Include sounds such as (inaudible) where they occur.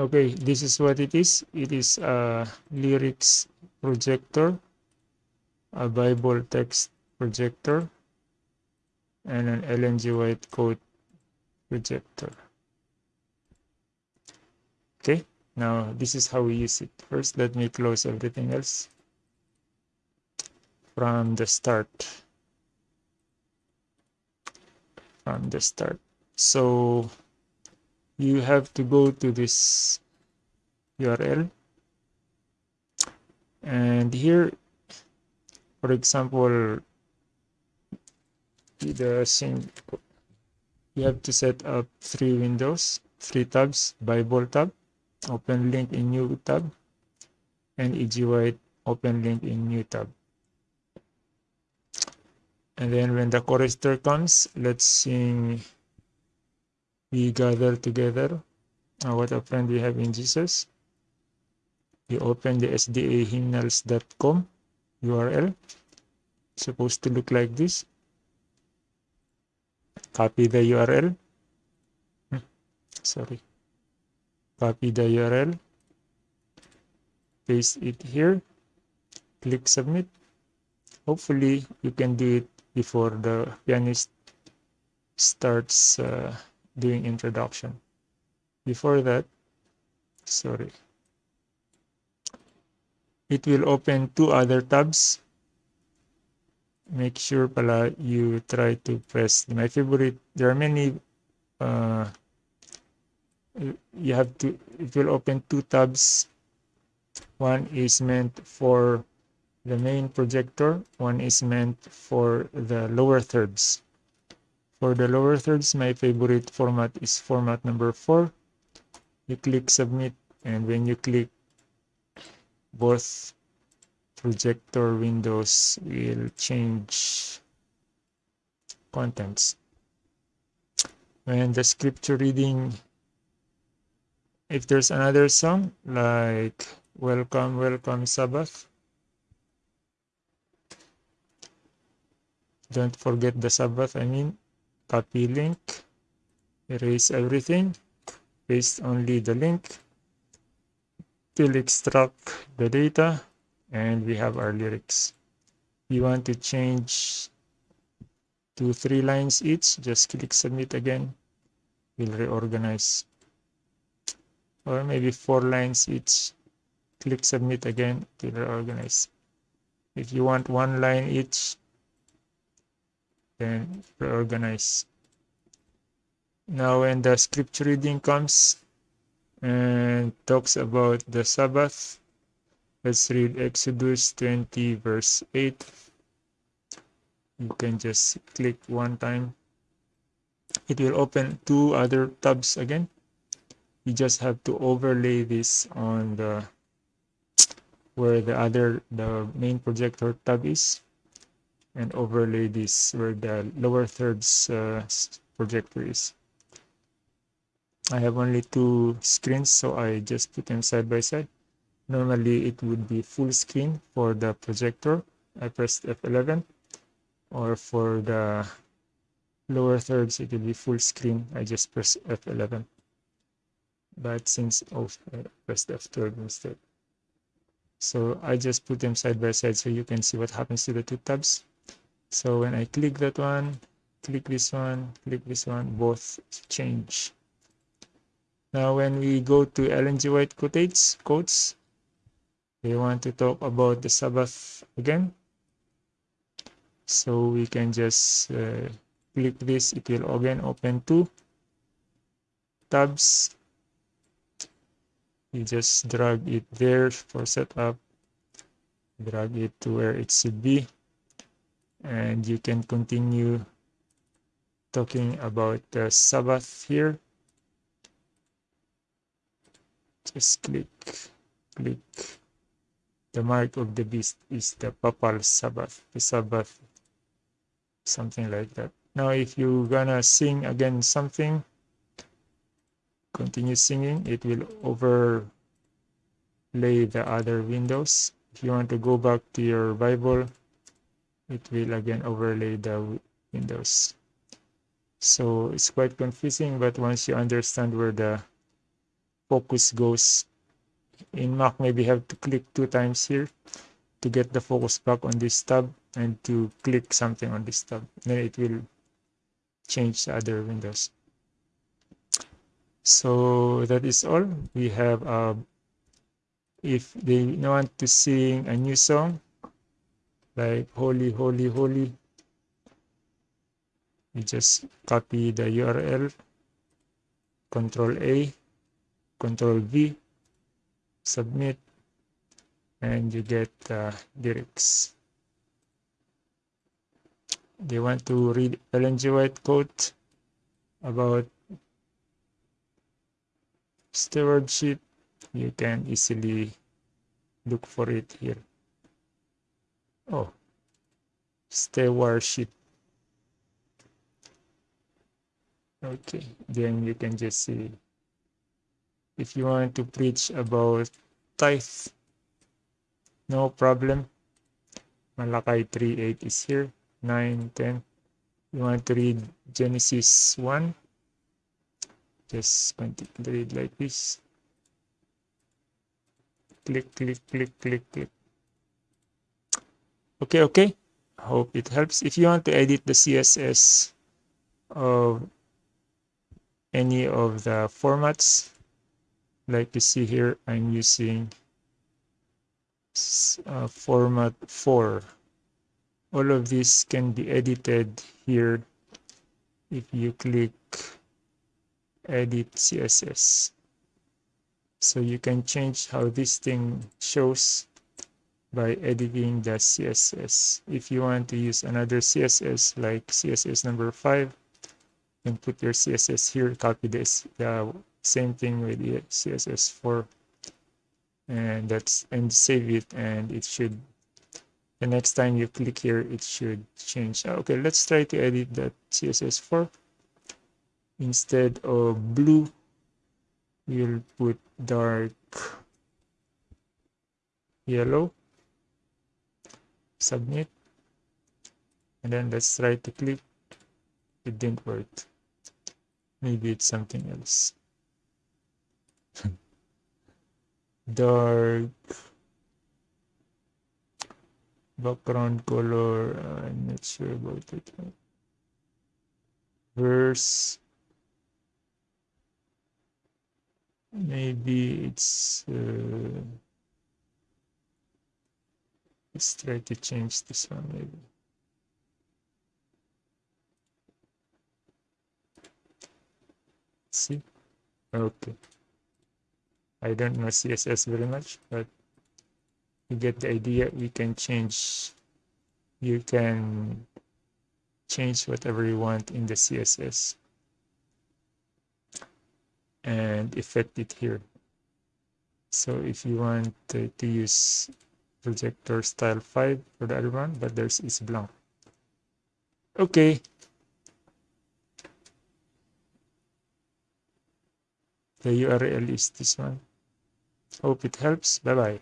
okay this is what it is. It is a lyrics projector a bible text projector and an Ellen G. White code projector. Okay now this is how we use it. First let me close everything else from the start. From the start. So you have to go to this url and here for example the same you have to set up three windows three tabs bible tab open link in new tab and EG White open link in new tab. And then when the chorister comes let's sing we gather together uh, what a friend we have in jesus. You open the sda hymnals.com url supposed to look like this. Copy the url hmm, sorry. Copy the url paste it here. Click submit. Hopefully you can do it before the pianist starts uh, doing introduction. Before that sorry. It will open two other tabs. Make sure pala you try to press my favorite there are many uh, you have to it will open two tabs. One is meant for the main projector one is meant for the lower thirds for the lower thirds my favorite format is format number four. You click submit and when you click both projector windows will change contents. When the scripture reading if there's another song like welcome welcome sabbath don't forget the sabbath i mean copy link erase everything paste only the link till extract the data and we have our lyrics. We want to change to three lines each. Just click submit again. We'll reorganize. Or maybe four lines each. Click submit again to reorganize. If you want one line each then reorganize. Now when the scripture reading comes and talks about the Sabbath, let's read Exodus 20 verse 8. You can just click one time. It will open two other tabs again. You just have to overlay this on the where the other the main projector tab is and overlay this where the lower thirds uh, is. I have only two screens, so I just put them side by side. Normally, it would be full screen for the projector. I pressed F11. Or for the lower thirds, it will be full screen. I just press F11. But since, oh, I pressed F12 instead. So I just put them side by side so you can see what happens to the two tabs. So when I click that one, click this one, click this one, both change. Now when we go to Ellen G. White quotes, quotes, we want to talk about the Sabbath again. So we can just uh, click this, it will again open two tabs. You just drag it there for setup, drag it to where it should be and you can continue talking about the Sabbath here. Just click, click. The mark of the beast is the papal Sabbath, the Sabbath, something like that. Now, if you're gonna sing again something, continue singing, it will overlay the other windows. If you want to go back to your Bible, it will again overlay the windows. So it's quite confusing but once you understand where the focus goes in Mac maybe have to click two times here to get the focus back on this tab and to click something on this tab. Then it will change the other windows. So that is all. We have uh, if they want to sing a new song like holy holy holy. You just copy the url control a control v submit and you get uh, lyrics. They want to read Ellen. White quote about stewardship? You can easily look for it here oh. Stay stewardship okay then you can just see. If you want to preach about tithe no problem. Malachi 3:8 is here 9 10 you want to read Genesis 1 just continue to read like this. Click click click click click okay okay. Hope it helps. If you want to edit the css of any of the formats like you see here i'm using uh, format 4 all of this can be edited here if you click edit css so you can change how this thing shows by editing the css if you want to use another css like css number five you can put your css here copy this the same thing with the css 4 and that's and save it and it should the next time you click here it should change. Ah, okay let's try to edit that css 4 instead of blue we'll put dark yellow submit and then let's try to click. It didn't work. Maybe it's something else. (laughs) Dark. Background color i'm not sure about it. Verse. Maybe it's uh, let's try to change this one maybe. See? Okay. I don't know css very much but you get the idea. We can change you can change whatever you want in the css and effect it here. So if you want to, to use projector style 5 for the other one but there's is blank okay. The url is this one. Hope it helps. Bye bye